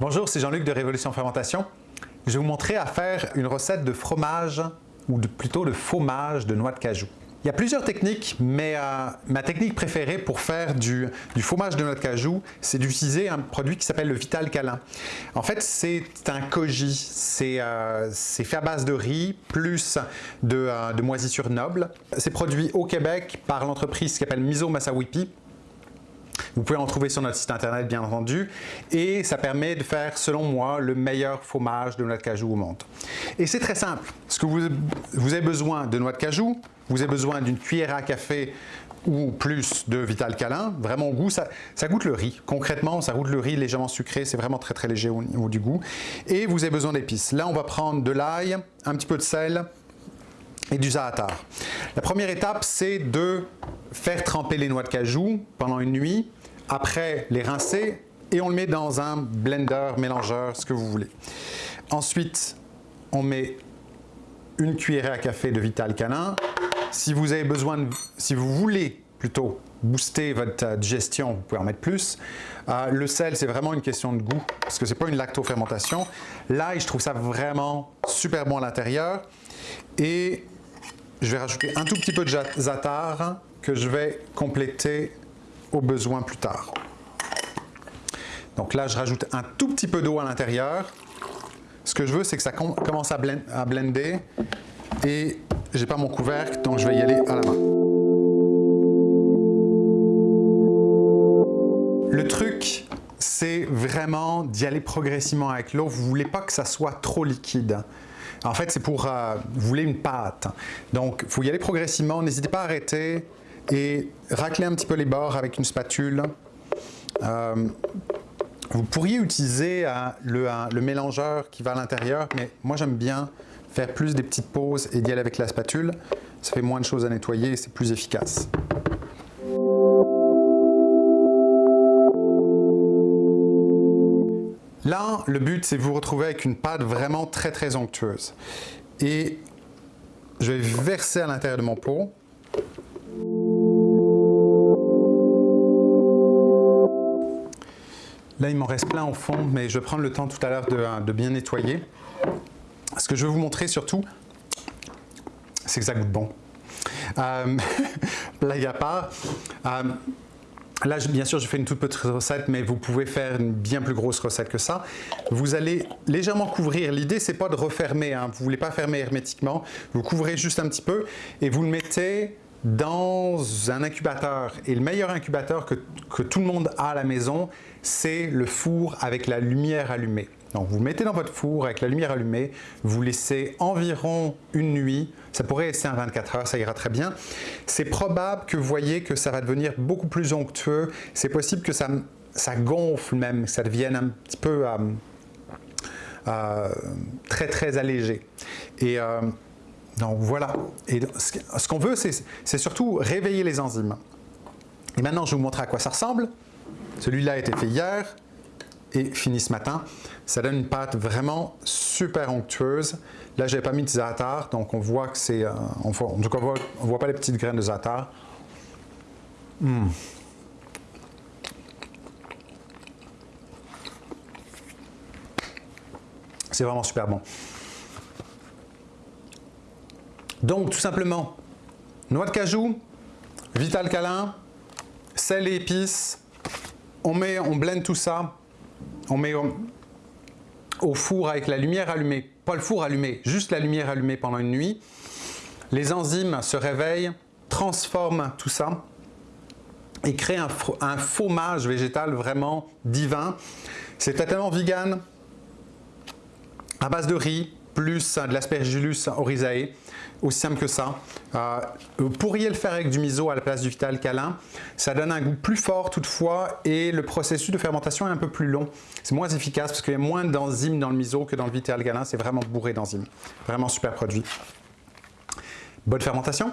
Bonjour, c'est Jean-Luc de Révolution Fermentation. Je vais vous montrer à faire une recette de fromage, ou plutôt de fromage de noix de cajou. Il y a plusieurs techniques, mais euh, ma technique préférée pour faire du, fromage de noix de cajou, c'est d'utiliser un produit qui s'appelle le Vital Calin. En fait, c'est un koji, euh, c'est fait à base de riz plus de, euh, de moisissures nobles. C'est produit au Québec par l'entreprise qui s'appelle Miso Masawipi. Vous pouvez en trouver sur notre site internet bien entendu et ça permet de faire selon moi le meilleur fromage de noix de cajou au monde. Et c'est très simple, parce que vous, vous avez besoin de noix de cajou, vous avez besoin d'une cuillère à café ou plus de Vital Calin, vraiment au goût, ça, ça, goûte le riz. Concrètement, ça goûte le riz légèrement sucré, c'est vraiment très très léger au niveau du goût. Et vous avez besoin d'épices. Là, on va prendre de l'ail, un petit peu de sel et du za'atar. La première étape, c'est de faire tremper les noix de cajou pendant une nuit, après les rincer et on le met dans un blender, mélangeur, ce que vous voulez. Ensuite, on met une cuillerée à café de Vital Canin. Si vous avez besoin, si vous voulez plutôt booster votre digestion, vous pouvez en mettre plus. Euh, le sel, c'est vraiment une question de goût, parce que c'est pas une lactofermentation. L'ail, je trouve ça vraiment super bon à l'intérieur. Et je vais rajouter un tout petit peu de za'atar que je vais compléter au besoin plus tard. Donc là, je rajoute un tout petit peu d'eau à l'intérieur. Ce que je veux, c'est que ça commence à, blender et j'ai pas mon couvercle, donc je vais y aller à la main. Le truc, c'est vraiment d'y aller progressivement avec l'eau. Vous voulez pas que ça soit trop liquide. En fait, c'est pour... Euh, vous voulez une pâte. Donc, il faut y aller progressivement. N'hésitez pas à arrêter et racler un petit peu les bords avec une spatule. Euh, vous pourriez utiliser euh, le, mélangeur qui va à l'intérieur, mais moi j'aime bien faire plus des petites pauses et d'y aller avec la spatule. Ça fait moins de choses à nettoyer et c'est plus efficace. Là, le but, c'est de vous retrouver avec une pâte vraiment très très onctueuse. Et je vais verser à l'intérieur de mon pot. Là, il m'en reste plein au fond, mais je vais prendre le temps tout à l'heure de, bien nettoyer. Ce que je veux vous montrer surtout, c'est que ça goûte bon. Euh, blague à part. Euh, là, bien sûr, je fais une toute petite recette, mais vous pouvez faire une bien plus grosse recette que ça. Vous allez légèrement couvrir. L'idée, c'est pas de refermer. Hein. Vous voulez pas fermer hermétiquement. Vous couvrez juste un petit peu et vous le mettez dans un incubateur. Et le meilleur incubateur que, tout le monde a à la maison, c'est le four avec la lumière allumée. Donc vous mettez dans votre four avec la lumière allumée, vous laissez environ une nuit, ça pourrait rester un 24 heures, ça ira très bien. C'est probable que vous voyez que ça va devenir beaucoup plus onctueux, c'est possible que ça, ça gonfle même, que ça devienne un petit peu euh, euh, très très allégé. Et euh, donc voilà, et ce qu'on veut, c'est surtout réveiller les enzymes. Et maintenant, je vais vous montrer à quoi ça ressemble. Celui-là a été fait hier et fini ce matin. Ça donne une pâte vraiment super onctueuse. Là, je n'avais pas mis de za'atar, donc on voit que c'est... Euh, tout cas, on ne voit, pas les petites graines de za'atar. Hmm. C'est vraiment super bon. Donc, tout simplement, noix de cajou, vital câlin, sel et épices, on, met, on blende tout ça, on met au, four avec la lumière allumée, pas le four allumé, juste la lumière allumée pendant une nuit. Les enzymes se réveillent, transforment tout ça et créent un, un fromage végétal vraiment divin. C'est totalement vegan, à base de riz, plus de l'aspergillus oryzae, aussi simple que ça. Euh, vous pourriez le faire avec du miso à la place du vital câlin. Ça donne un goût plus fort toutefois et le processus de fermentation est un peu plus long. C'est moins efficace parce qu'il y a moins d'enzymes dans le miso que dans le vital câlin. C'est vraiment bourré d'enzymes. Vraiment super produit. Bonne fermentation